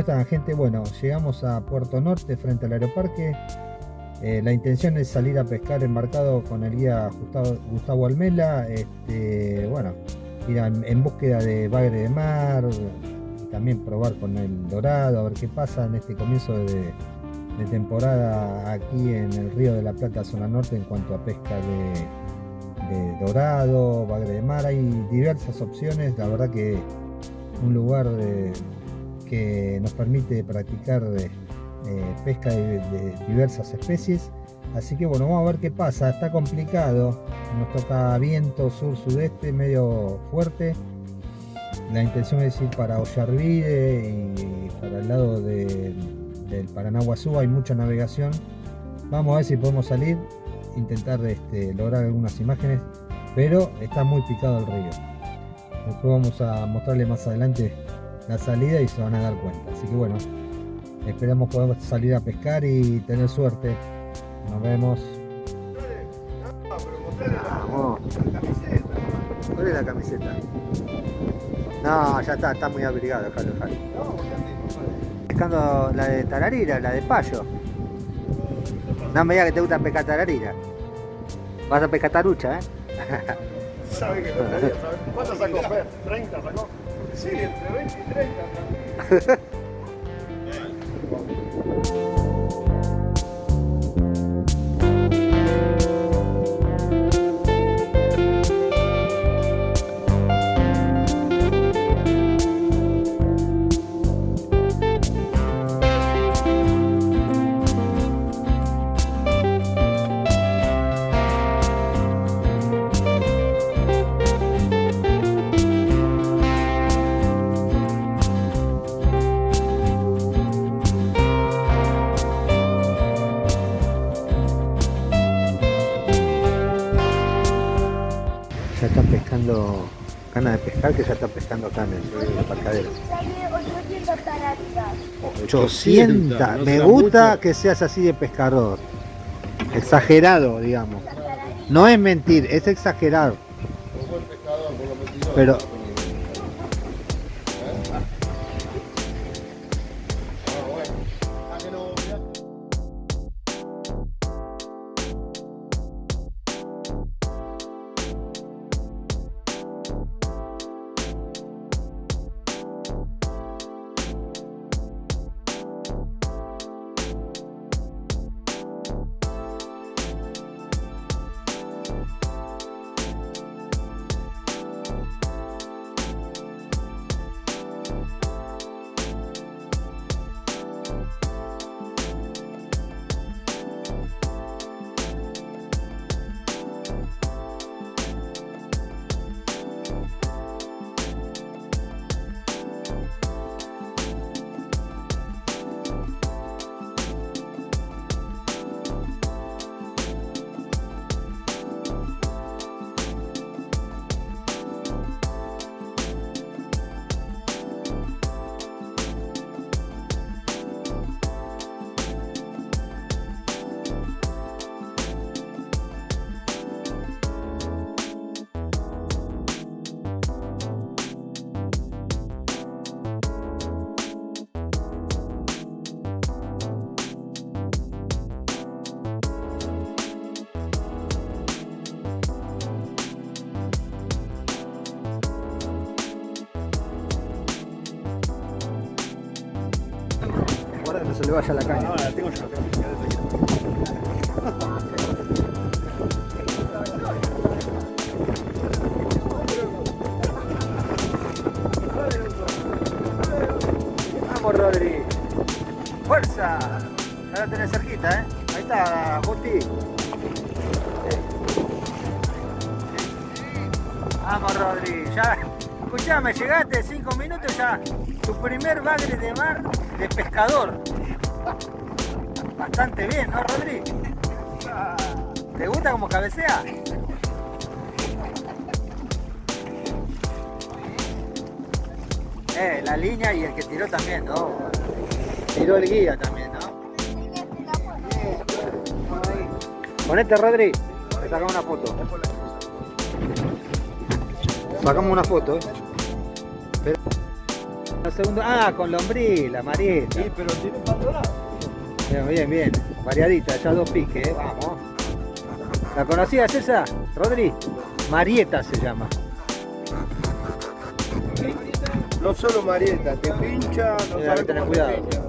¿Cómo están gente? Bueno, llegamos a Puerto Norte frente al aeroparque. Eh, la intención es salir a pescar embarcado con el guía Gustavo, Almela. Este, bueno, ir en, búsqueda de bagre de mar, también probar con el dorado, a ver qué pasa en este comienzo de, temporada aquí en el río de la Plata, zona norte, en cuanto a pesca de, dorado, bagre de mar. Hay diversas opciones, la verdad que un lugar que nos permite practicar eh, pesca de, diversas especies. Así que bueno, vamos a ver qué pasa. Está complicado. Nos toca viento sur-sudeste, medio fuerte la intención es ir para Ollarvide y para el lado del Paranaguazú hay mucha navegación. Vamos a ver si podemos salir, intentar este, lograr algunas imágenes, pero está muy picado el río. Después vamos a mostrarle más adelante la salida y se van a dar cuenta. Así que bueno, esperamos poder salir a pescar y tener suerte. Nos vemos. ¿Cuál es la camiseta? No, ya está, está muy abrigado, déjalo, déjalo. Pescando la de tararira, la de payo. No me digas que te gusta pescar tararira. Vas a pescar tarucha, ¿eh? ¿Sabe que no ¿sabe? ¿Cuánto sacó Fer? ¿30 sacó? Sí, entre 20 y 30. ya pescando ganas de pescar que ya están pescando acá en el, aparcadero. 800, me gusta que seas así de pescador. Exagerado, digamos. No es mentir, es exagerar. Pero se le vaya la caña. No, la tengo yo, Vamos Rodri. ¡Fuerza! Ya la tenés cerquita, ¿eh? Ahí está, Justi. Vamos Rodri, ya. Escuchame, llegaste cinco minutos ya. Tu primer bagre de mar de pescador. Bastante bien, ¿no, Rodri? ¿Te gusta como cabecea? Eh, la línea y el que tiró también, ¿no? Tiró el guía también, ¿no? Ponete, Rodri. Te sacamos una foto. Sacamos una foto, ¿eh? Unos segundos. Ah, con lombriz, la marieta. Sí, pero tiene abandonado. Bien, bien, bien. Variadita, ya dos piques, ¿eh? vamos. ¿La conocías esa, Rodri? Marieta se llama. No solo Marieta, te pincha, no Mira, sabes tenés cómo te cuidado. pincha.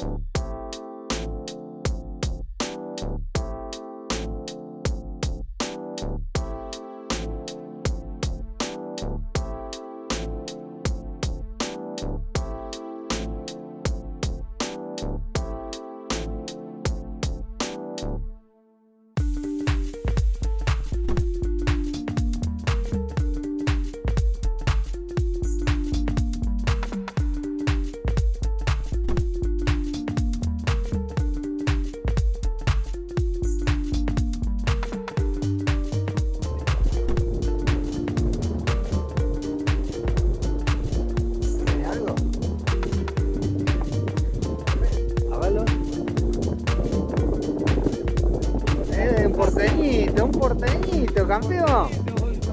¿Tiene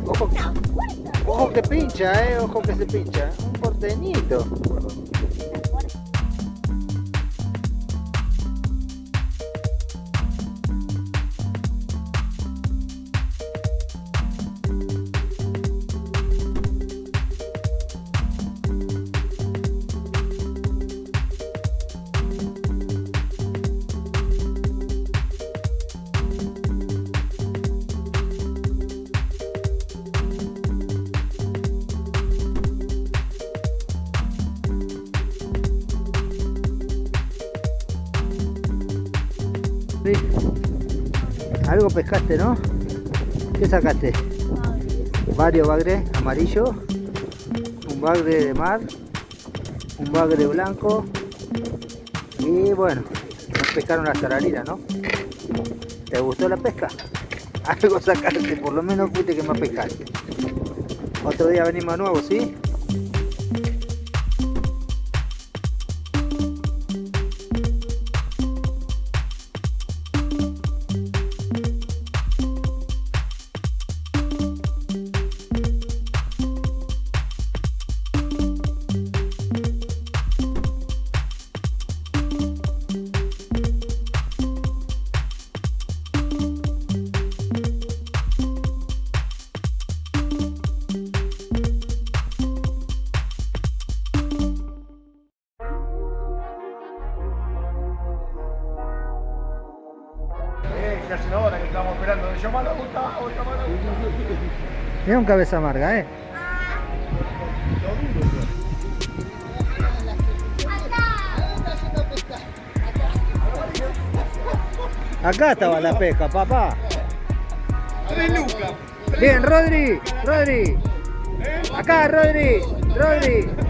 Ojo, ojo que pincha, eh, ojo que se pincha. Un porteñito. Pescaste, ¿no? ¿Qué sacaste? Varios bagres amarillo, un bagre de mar, un bagre blanco y bueno, nos pescaron las tararinas, ¿no? ¿Te gustó la pesca? Algo sacaste, por lo menos fuiste que más pescaste. Otro día venimos de nuevo, ¿sí? Esperando. Llamalo a Gustavo, llamalo a Gustavo. Mira un cabeza amarga, ¿eh? Acá estaba la pesca, papá. Bien, Rodri, Rodri. Acá, Rodri, Rodri.